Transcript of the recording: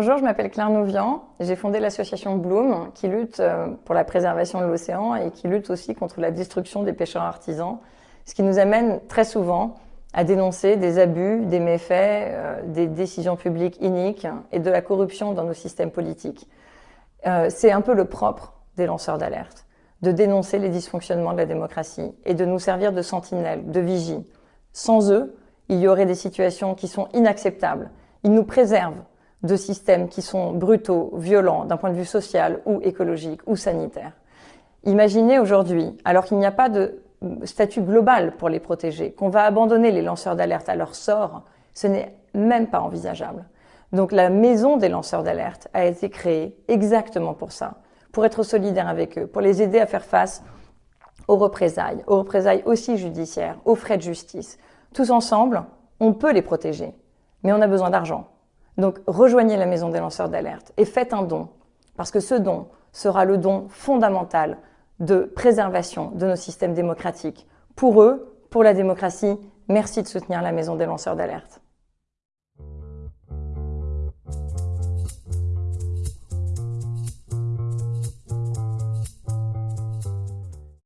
Bonjour, je m'appelle Claire Nouvian. J'ai fondé l'association Bloom qui lutte euh, pour la préservation de l'océan et qui lutte aussi contre la destruction des pêcheurs artisans, ce qui nous amène très souvent à dénoncer des abus, des méfaits, euh, des décisions publiques iniques et de la corruption dans nos systèmes politiques. Euh, c'est un peu le propre des lanceurs d'alerte, de dénoncer les dysfonctionnements de la démocratie et de nous servir de sentinelles, de vigie. Sans eux, il y aurait des situations qui sont inacceptables. Ils nous préservent de systèmes qui sont brutaux, violents d'un point de vue social ou écologique ou sanitaire. Imaginez aujourd'hui, alors qu'il n'y a pas de statut global pour les protéger, qu'on va abandonner les lanceurs d'alerte à leur sort, ce n'est même pas envisageable. Donc la maison des lanceurs d'alerte a été créée exactement pour ça, pour être solidaire avec eux, pour les aider à faire face aux représailles, aux représailles aussi judiciaires, aux frais de justice. Tous ensemble, on peut les protéger, mais on a besoin d'argent. Donc rejoignez la maison des lanceurs d'alerte et faites un don, parce que ce don sera le don fondamental de préservation de nos systèmes démocratiques. Pour eux, pour la démocratie, merci de soutenir la maison des lanceurs d'alerte.